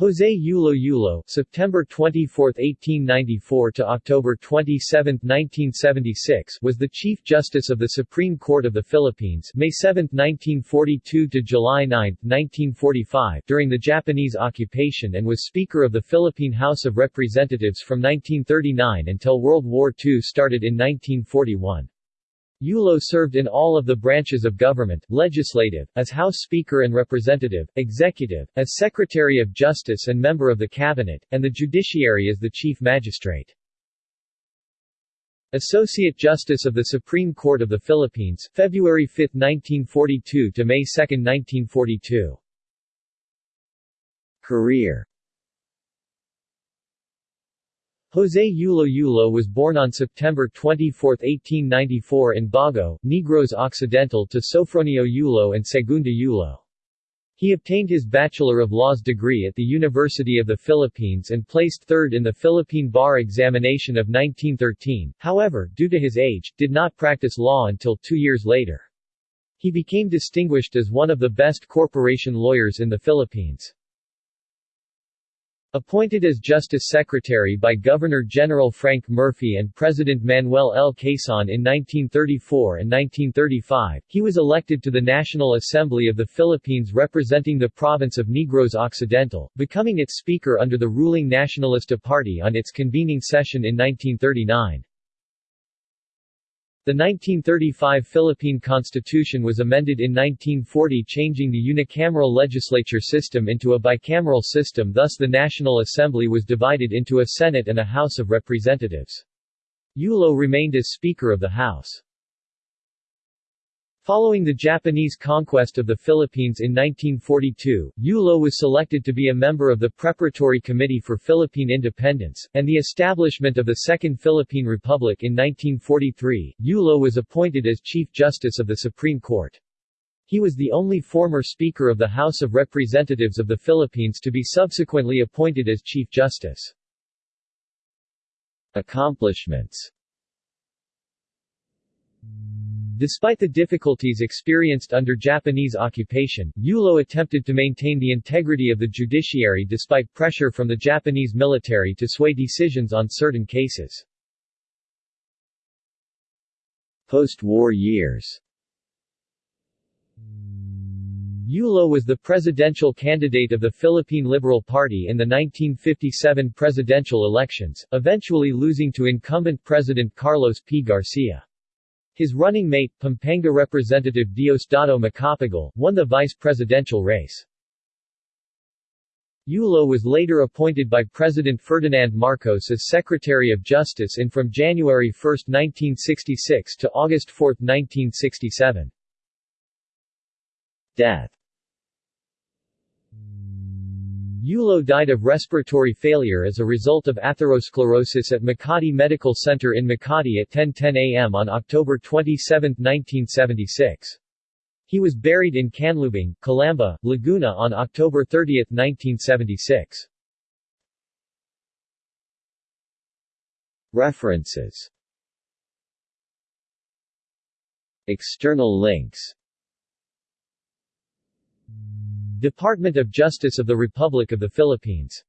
Jose Yulo Yulo September 24, 1894 to October 27, 1976 was the Chief Justice of the Supreme Court of the Philippines May 7, 1942 to July 9, 1945 during the Japanese occupation and was Speaker of the Philippine House of Representatives from 1939 until World War II started in 1941. Yulo served in all of the branches of government, legislative, as House Speaker and Representative, executive, as Secretary of Justice and member of the Cabinet, and the judiciary as the Chief Magistrate. Associate Justice of the Supreme Court of the Philippines, February 5, 1942 to May 2, 1942. Career Jose Yulo Yulo was born on September 24, 1894 in Bago, Negros Occidental to Sofronio Yulo and Segunda Yulo. He obtained his Bachelor of Laws degree at the University of the Philippines and placed third in the Philippine Bar Examination of 1913, however, due to his age, did not practice law until two years later. He became distinguished as one of the best corporation lawyers in the Philippines. Appointed as Justice Secretary by Governor-General Frank Murphy and President Manuel L. Quezon in 1934 and 1935, he was elected to the National Assembly of the Philippines representing the province of Negros Occidental, becoming its Speaker under the ruling Nacionalista Party on its convening session in 1939. The 1935 Philippine Constitution was amended in 1940 changing the unicameral legislature system into a bicameral system thus the National Assembly was divided into a Senate and a House of Representatives. Yulo remained as Speaker of the House. Following the Japanese conquest of the Philippines in 1942, Yulo was selected to be a member of the Preparatory Committee for Philippine Independence, and the establishment of the Second Philippine Republic in 1943, Yulo was appointed as Chief Justice of the Supreme Court. He was the only former Speaker of the House of Representatives of the Philippines to be subsequently appointed as Chief Justice. Accomplishments Despite the difficulties experienced under Japanese occupation, Yulo attempted to maintain the integrity of the judiciary despite pressure from the Japanese military to sway decisions on certain cases. Post-war years Yulo was the presidential candidate of the Philippine Liberal Party in the 1957 presidential elections, eventually losing to incumbent President Carlos P. Garcia. His running mate, Pampanga Representative Diosdado Macapagal, won the vice-presidential race. Yulo was later appointed by President Ferdinand Marcos as Secretary of Justice in from January 1, 1966 to August 4, 1967. Death Yulo died of respiratory failure as a result of atherosclerosis at Makati Medical Center in Makati at 10.10 a.m. on October 27, 1976. He was buried in Canlubang, Calamba, Laguna on October 30, 1976. References External links Department of Justice of the Republic of the Philippines